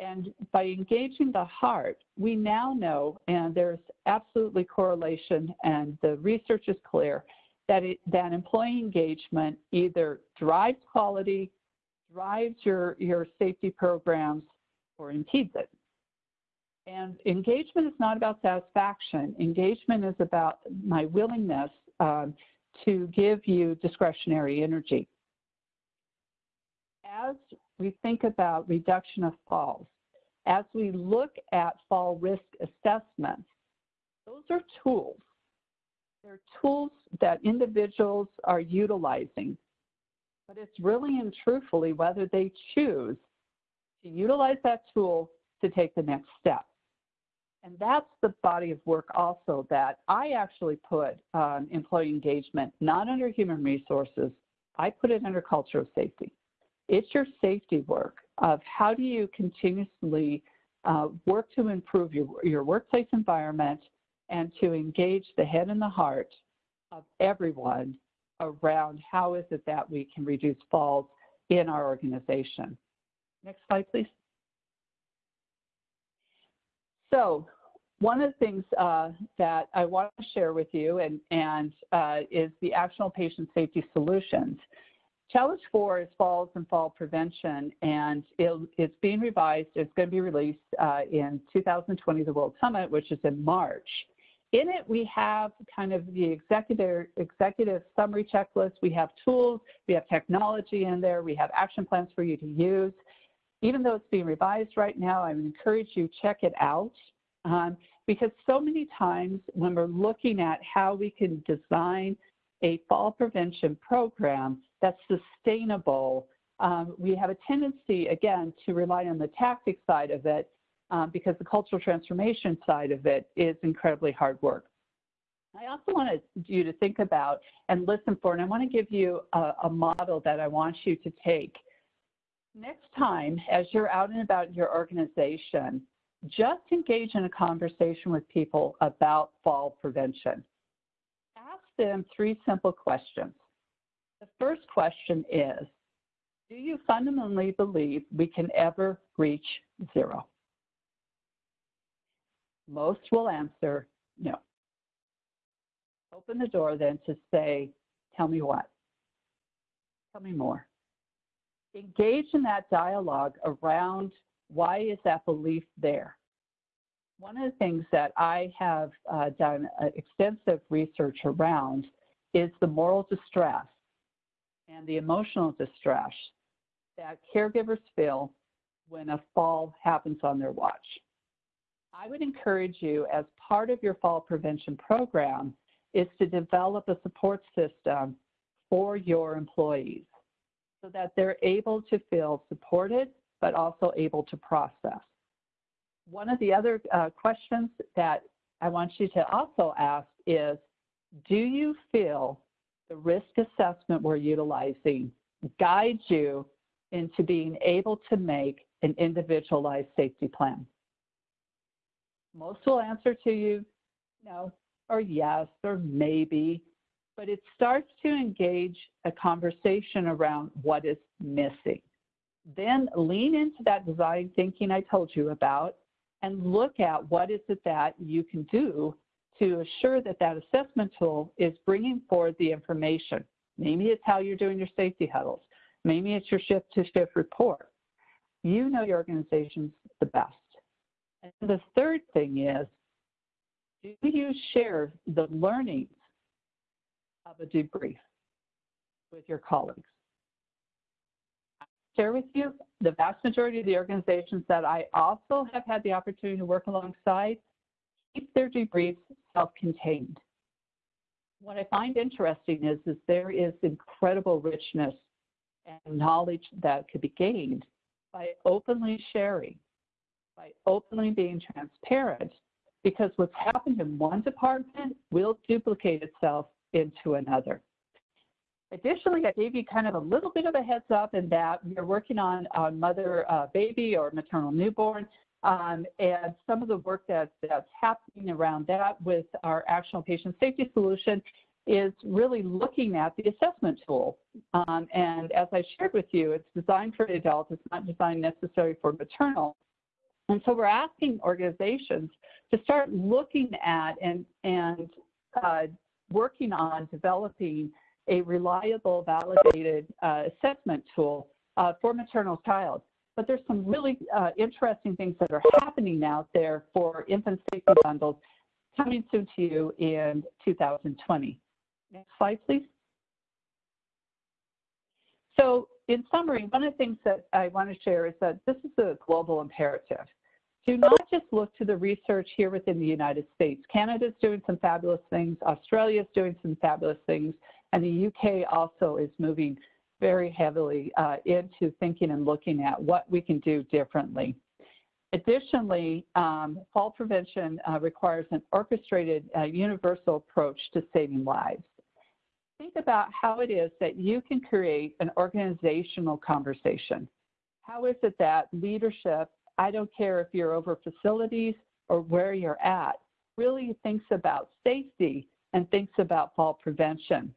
And by engaging the heart, we now know, and there's absolutely correlation, and the research is clear, that, it, that employee engagement either drives quality, drives your, your safety programs, or impedes it. And engagement is not about satisfaction. Engagement is about my willingness um, to give you discretionary energy. As we think about reduction of falls, as we look at fall risk assessments, those are tools. They're tools that individuals are utilizing, but it's really and truthfully whether they choose to utilize that tool to take the next step. And that's the body of work also that I actually put um, employee engagement, not under human resources. I put it under culture of safety. It's your safety work of how do you continuously uh, work to improve your, your workplace environment and to engage the head and the heart of everyone around how is it that we can reduce falls in our organization. Next slide, please. So one of the things uh, that I want to share with you and, and uh, is the Actionable Patient Safety Solutions. Challenge 4 is falls and fall prevention, and it's being revised. It's going to be released uh, in 2020, the World Summit, which is in March. In it, we have kind of the executive, executive summary checklist. We have tools, we have technology in there, we have action plans for you to use even though it's being revised right now, I would encourage you check it out um, because so many times when we're looking at how we can design a fall prevention program that's sustainable, um, we have a tendency, again, to rely on the tactic side of it um, because the cultural transformation side of it is incredibly hard work. I also want you to think about and listen for, and I want to give you a, a model that I want you to take next time, as you're out and about in your organization, just engage in a conversation with people about fall prevention. Ask them three simple questions. The first question is, do you fundamentally believe we can ever reach zero? Most will answer no. Open the door then to say, tell me what? Tell me more engage in that dialogue around Why is that belief there? One of the things that I have uh, done uh, extensive research around is the moral distress and the emotional distress that caregivers feel when a fall happens on their watch. I would encourage you, as part of your fall prevention program, is to develop a support system for your employees so that they're able to feel supported, but also able to process. One of the other uh, questions that I want you to also ask is, do you feel the risk assessment we're utilizing guides you into being able to make an individualized safety plan? Most will answer to you no, or yes, or maybe, but it starts to engage a conversation around what is missing. Then lean into that design thinking I told you about and look at what is it that you can do to assure that that assessment tool is bringing forward the information. Maybe it's how you're doing your safety huddles. Maybe it's your shift to shift report. You know your organization's the best. And the third thing is, do you share the learnings of a debrief with your colleagues? I share with you the vast majority of the organizations that I also have had the opportunity to work alongside keep their debriefs self-contained. What I find interesting is, is there is incredible richness and knowledge that could be gained by openly sharing, by openly being transparent, because what's happened in one department will duplicate itself into another. Additionally, I gave you kind of a little bit of a heads up in that we are working on, on mother uh, baby or maternal newborn um, and some of the work that, that's happening around that with our Actionable Patient Safety Solution is really looking at the assessment tool. Um, and as I shared with you, it's designed for adults. It's not designed necessarily for maternal. And so we're asking organizations to start looking at and, and uh, working on developing a reliable, validated uh, assessment tool uh, for maternal child. But there's some really uh, interesting things that are happening out there for infant safety bundles coming soon to you in 2020. Next slide, please. So in summary, one of the things that I want to share is that this is a global imperative. Do not just look to the research here within the United States. Canada's doing some fabulous things, Australia's doing some fabulous things, and the UK also is moving very heavily uh, into thinking and looking at what we can do differently. Additionally, um, fall prevention uh, requires an orchestrated uh, universal approach to saving lives. Think about how it is that you can create an organizational conversation. How is it that leadership, I don't care if you're over facilities or where you're at, really thinks about safety and thinks about fall prevention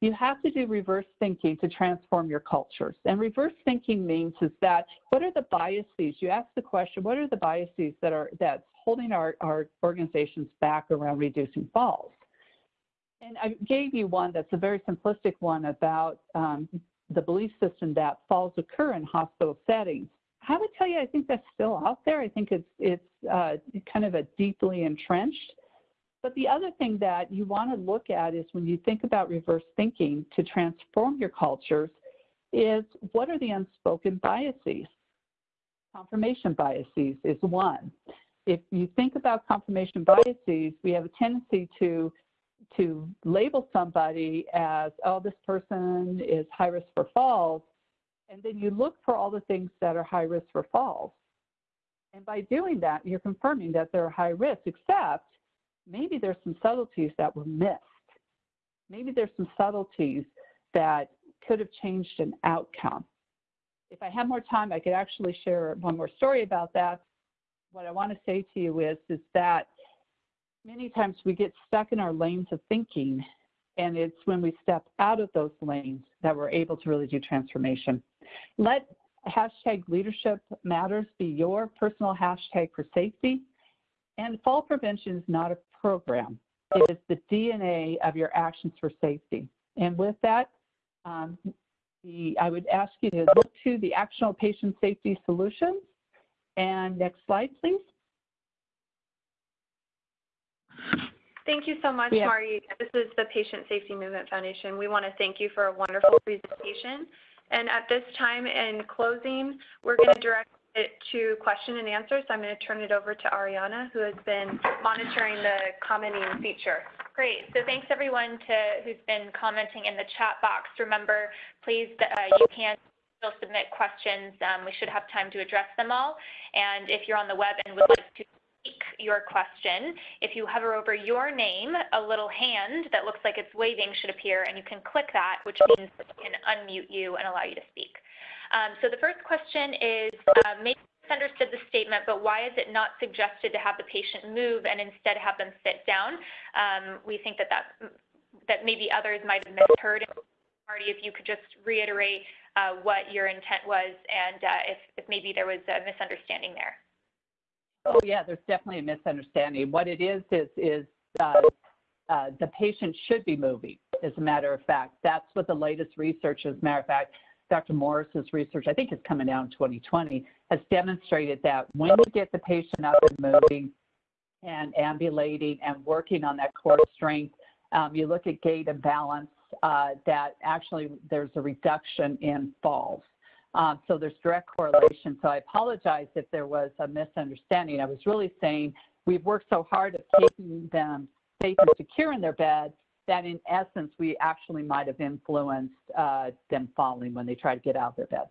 you have to do reverse thinking to transform your cultures. And reverse thinking means is that what are the biases? You ask the question, what are the biases that are that's holding our, our organizations back around reducing falls? And I gave you one that's a very simplistic one about um, the belief system that falls occur in hospital settings. I would tell you, I think that's still out there. I think it's it's uh, kind of a deeply entrenched but the other thing that you want to look at is when you think about reverse thinking to transform your cultures is what are the unspoken biases? Confirmation biases is one. If you think about confirmation biases, we have a tendency to to label somebody as, oh, this person is high risk for falls, and then you look for all the things that are high risk for falls. And by doing that, you're confirming that they're high risk, except maybe there's some subtleties that were missed. Maybe there's some subtleties that could have changed an outcome. If I had more time, I could actually share one more story about that. What I want to say to you is, is that many times we get stuck in our lanes of thinking, and it's when we step out of those lanes that we're able to really do transformation. Let hashtag leadership matters be your personal hashtag for safety. And fall prevention is not a program. It is the DNA of your actions for safety. And with that, um, the, I would ask you to look to the Actionable Patient Safety Solutions And next slide, please. Thank you so much, have- Marty. This is the Patient Safety Movement Foundation. We want to thank you for a wonderful presentation. And at this time, in closing, we're going to direct it to question and answer. So I'm going to turn it over to Ariana, who has been monitoring the commenting feature. Great. So thanks everyone to who's been commenting in the chat box. Remember, please, uh, you can still submit questions. Um, we should have time to address them all. And if you're on the web and would like to speak your question, if you hover over your name, a little hand that looks like it's waving should appear, and you can click that, which means we can unmute you and allow you to speak. Um, so the first question is, uh, maybe misunderstood the statement, but why is it not suggested to have the patient move and instead have them sit down? Um, we think that, that that maybe others might have misheard. Marty, if you could just reiterate uh, what your intent was and uh, if, if maybe there was a misunderstanding there. Oh yeah, there's definitely a misunderstanding. What it is is is uh, uh, the patient should be moving. As a matter of fact, that's what the latest research. As a matter of fact, Dr. Morris's research, I think, is coming out in 2020, has demonstrated that when you get the patient up and moving and ambulating and working on that core strength, um, you look at gait and balance, uh, that actually there's a reduction in falls. Um, so there's direct correlation. So I apologize if there was a misunderstanding. I was really saying we've worked so hard at keeping them safe and secure in their bed that in essence we actually might have influenced uh, them falling when they try to get out of their bed.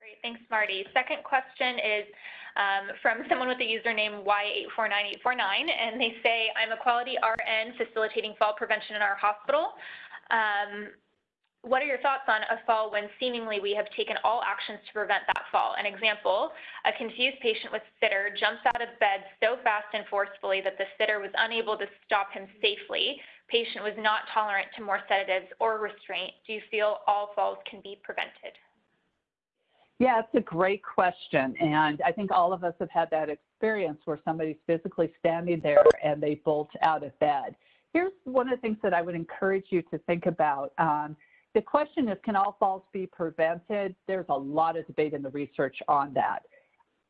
Great, thanks, Marty. Second question is um, from someone with the username Y849849, and they say, I'm a quality RN facilitating fall prevention in our hospital. Um, what are your thoughts on a fall when seemingly we have taken all actions to prevent that fall? An example, a confused patient with sitter jumps out of bed so fast and forcefully that the sitter was unable to stop him safely. Patient was not tolerant to more sedatives or restraint. Do you feel all falls can be prevented? Yeah, it's a great question. And I think all of us have had that experience where somebody's physically standing there and they bolt out of bed. Here's one of the things that I would encourage you to think about. Um, the question is, can all falls be prevented? There's a lot of debate in the research on that.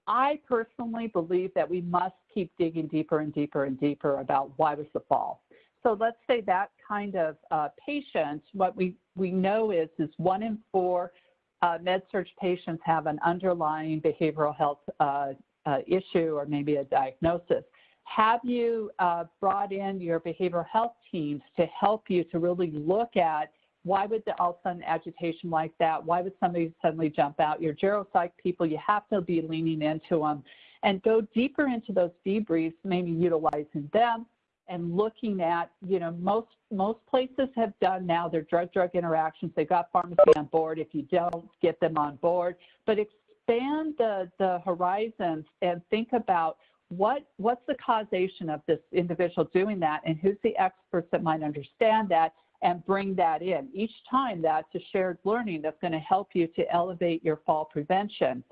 I personally believe that we must keep digging deeper and deeper and deeper about why was the fall. So let's say that kind of uh, patient, what we, we know is, is one in four uh, med-surg patients have an underlying behavioral health uh, uh issue or maybe a diagnosis. Have you uh, brought in your behavioral health teams to help you to really look at why would the all of a sudden agitation like that? Why would somebody suddenly jump out? Your geropsych people, you have to be leaning into them and go deeper into those debriefs, maybe utilizing them and looking at, you know, most most places have done now their drug-drug interactions. They've got pharmacy on board. If you don't, get them on board. But expand the, the horizons and think about what what's the causation of this individual doing that and who's the experts that might understand that and bring that in. Each time that's a shared learning that's going to help you to elevate your fall prevention.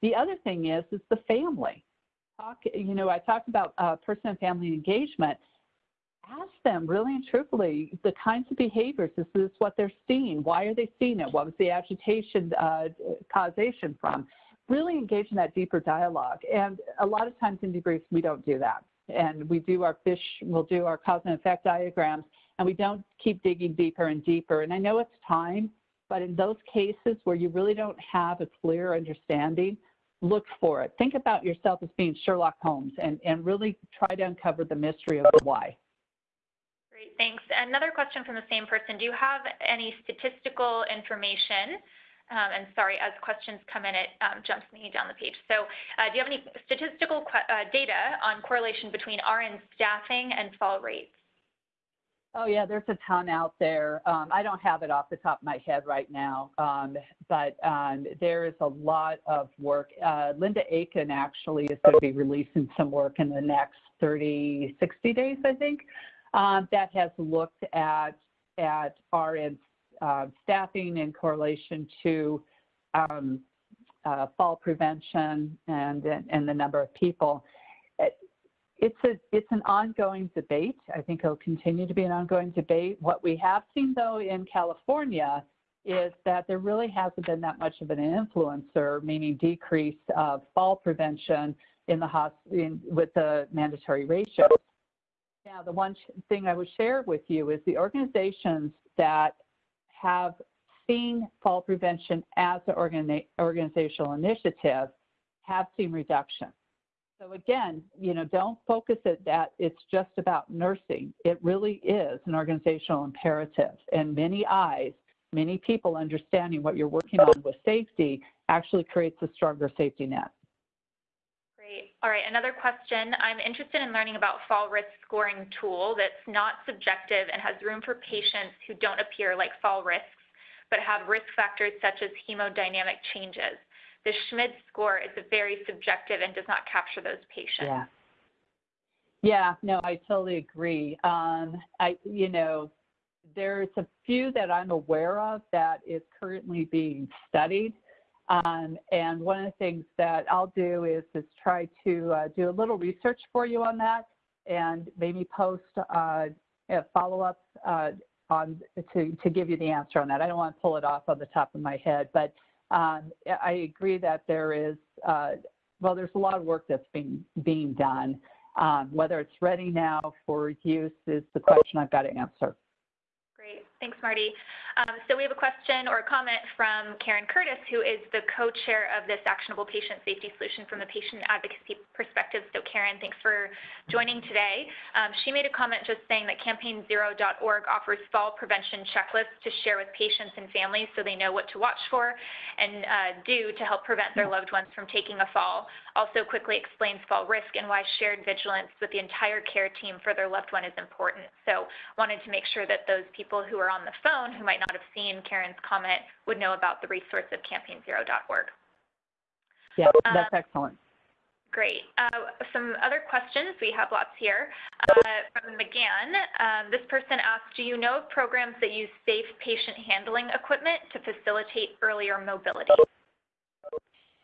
The other thing is, is the family. Talk, you know, I talked about uh, person and family engagement. Ask them really and truthfully the kinds of behaviors. This is what they're seeing. Why are they seeing it? What was the agitation uh, causation from? Really engage in that deeper dialogue. And a lot of times in debriefs, we don't do that. And we do our fish, we'll do our cause and effect diagrams, and we don't keep digging deeper and deeper. And I know it's time, but in those cases where you really don't have a clear understanding, look for it. Think about yourself as being Sherlock Holmes and, and really try to uncover the mystery of the why. Great, thanks. Another question from the same person. Do you have any statistical information? Um, and sorry, as questions come in, it um, jumps me down the page. So uh, do you have any statistical uh, data on correlation between RN staffing and fall rates? Oh yeah, there's a ton out there. Um, I don't have it off the top of my head right now, um, but um, there is a lot of work. Uh, Linda Aiken actually is going to be releasing some work in the next 30, 60 days, I think, that has looked at at RN uh, staffing in correlation to um, uh, fall prevention and and the number of people it's a it's an ongoing debate. I think it'll continue to be an ongoing debate. What we have seen though in California is that there really hasn't been that much of an influencer, meaning decrease of fall prevention in the in, with the mandatory ratios. Now, the one thing I would share with you is the organizations that have seen fall prevention as an organi organizational initiative have seen reduction. So again, you know, don't focus it that it's just about nursing. It really is an organizational imperative and many eyes, many people understanding what you're working on with safety actually creates a stronger safety net. All right, another question. I'm interested in learning about fall risk scoring tool that's not subjective and has room for patients who don't appear like fall risks, but have risk factors such as hemodynamic changes the Schmid score is very subjective and does not capture those patients. Yeah. Yeah, no, I totally agree. Um, I, you know, there's a few that I'm aware of that is currently being studied. Um, and one of the things that I'll do is, is try to uh, do a little research for you on that and maybe post uh, a follow-up uh, on to, to give you the answer on that. I don't want to pull it off on the top of my head, but um, I agree that there is, uh, well, there's a lot of work that's being, being done. Um, whether it's ready now for use is the question I've got to answer. Thanks, Marty. Um, so we have a question or a comment from Karen Curtis, who is the co-chair of this actionable patient safety solution from the patient advocacy perspective. So Karen, thanks for joining today. Um, she made a comment just saying that campaignzero.org offers fall prevention checklists to share with patients and families so they know what to watch for and uh, do to help prevent their loved ones from taking a fall. Also quickly explains fall risk and why shared vigilance with the entire care team for their loved one is important. So wanted to make sure that those people who are on the phone who might not have seen Karen's comment would know about the resource of campaignzero.org. Yeah, that's um, excellent. Great. Uh, some other questions, we have lots here. Uh, from McGann, um, this person asked, do you know of programs that use safe patient handling equipment to facilitate earlier mobility?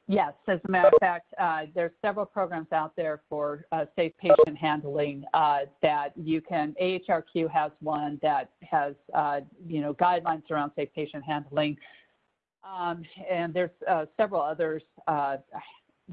Yes, as a matter of fact, uh, there's several programs out there for uh, safe patient handling uh, that you can. AHRQ has one that has, uh, you know, guidelines around safe patient handling, um, and there's uh, several others uh,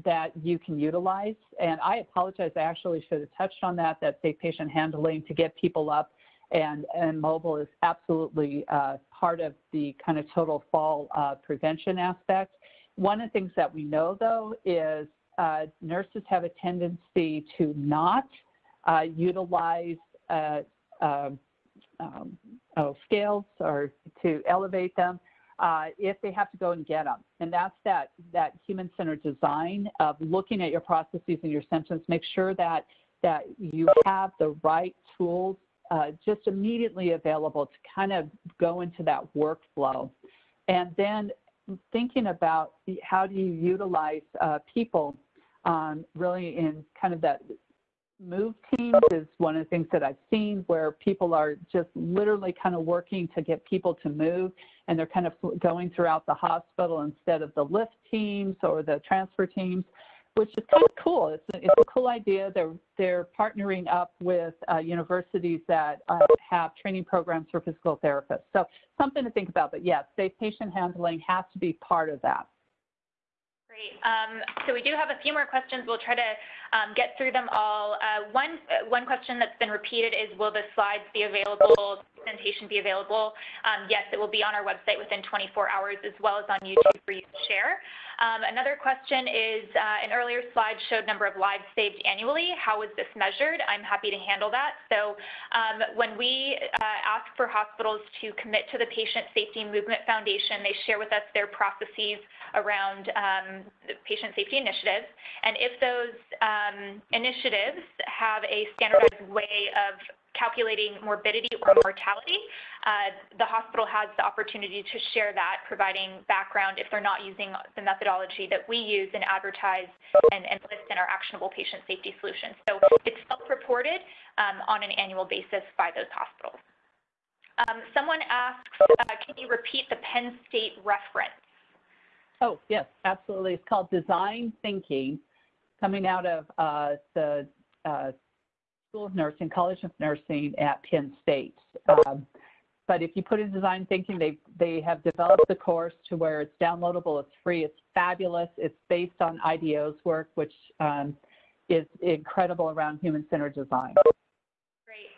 that you can utilize. And I apologize, I actually should have touched on that. That safe patient handling to get people up and and mobile is absolutely part of the kind of total fall prevention aspect. One of the things that we know, though, is uh, nurses have a tendency to not uh, utilize uh, um, um, oh, scales or to elevate them uh, if they have to go and get them. And that's that, that human-centered design of looking at your processes and your symptoms. Make sure that, that you have the right tools uh, just immediately available to kind of go into that workflow. And then thinking about how do you utilize uh, people um, really in kind of that move teams is one of the things that I've seen where people are just literally kind of working to get people to move and they're kind of going throughout the hospital instead of the lift teams or the transfer teams which is kind of cool. It's a, it's a cool idea. They're they're partnering up with uh, universities that uh, have training programs for physical therapists. So something to think about. But yes, safe patient handling has to be part of that. Great. Um, so we do have a few more questions. We'll try to um, get through them all. Uh, one, uh, one question that's been repeated is, will the slides be available, presentation be available? Um, yes, it will be on our website within 24 hours as well as on YouTube for you to share. Um, another question is, uh, an earlier slide showed number of lives saved annually. How was this measured? I'm happy to handle that. So um, when we uh, ask for hospitals to commit to the Patient Safety Movement Foundation, they share with us their processes around um, patient safety initiatives. And if those um, initiatives have a standardized way of calculating morbidity or mortality, uh, the hospital has the opportunity to share that, providing background if they're not using the methodology that we use and advertise and, and list in our actionable patient safety solutions. So it's self-reported um, on an annual basis by those hospitals. Um, someone asks, uh, can you repeat the Penn State reference? Oh, yes, absolutely. It's called Design Thinking, coming out of uh, the uh, School of Nursing, College of Nursing at Penn State. Um, but if you put in design thinking, they, they have developed the course to where it's downloadable, it's free, it's fabulous. It's based on IDEO's work, which um, is incredible around human-centered design.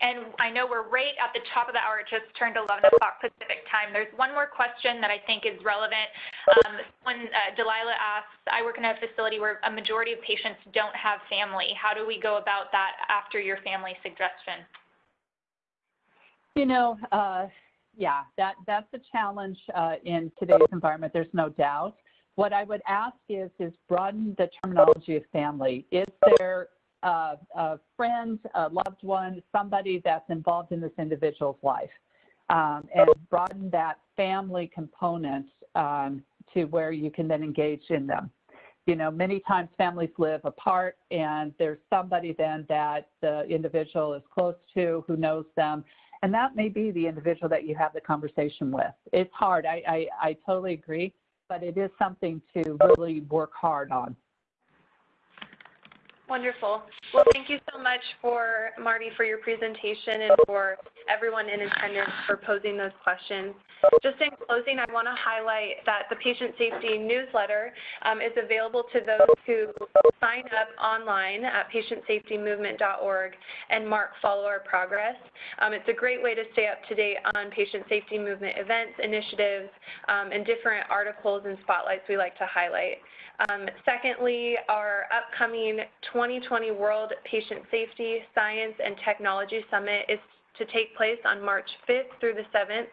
And I know we're right at the top of the hour. It just turned 11 o'clock Pacific time. There's one more question that I think is relevant. Um, when uh, Delilah asks, I work in a facility where a majority of patients don't have family. How do we go about that after your family suggestion? You know, uh, yeah, that, that's a challenge uh, in today's environment, there's no doubt. What I would ask is, is broaden the terminology of family. Is there uh, a friend, a loved one, somebody that's involved in this individual's life? Um, and broaden that family component um, to where you can then engage in them. You know, many times families live apart and there's somebody then that the individual is close to who knows them and that may be the individual that you have the conversation with. It's hard. I, I, I totally agree, but it is something to really work hard on. Wonderful. Well, thank you so much for Marty for your presentation and for everyone in attendance for posing those questions. Just in closing, I want to highlight that the patient safety newsletter um, is available to those who sign up online at patientsafetymovement.org and mark follow our progress. Um, it's a great way to stay up to date on patient safety movement events, initiatives, um, and different articles and spotlights we like to highlight. Um, secondly, our upcoming 2020 World Patient Safety, Science, and Technology Summit is to take place on March 5th through the 7th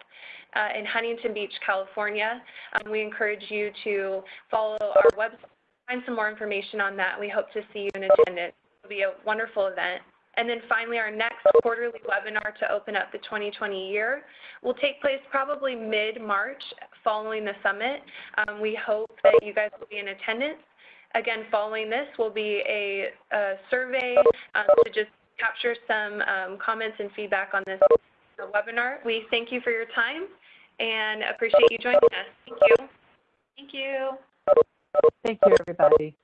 uh, in Huntington Beach, California. Um, we encourage you to follow our website, find some more information on that. We hope to see you in attendance. It'll be a wonderful event. And then finally, our next quarterly webinar to open up the 2020 year will take place probably mid-March following the summit. Um, we hope that you guys will be in attendance. Again, following this will be a, a survey um, to just capture some um, comments and feedback on this webinar. We thank you for your time and appreciate you joining us. Thank you. Thank you. Thank you, everybody.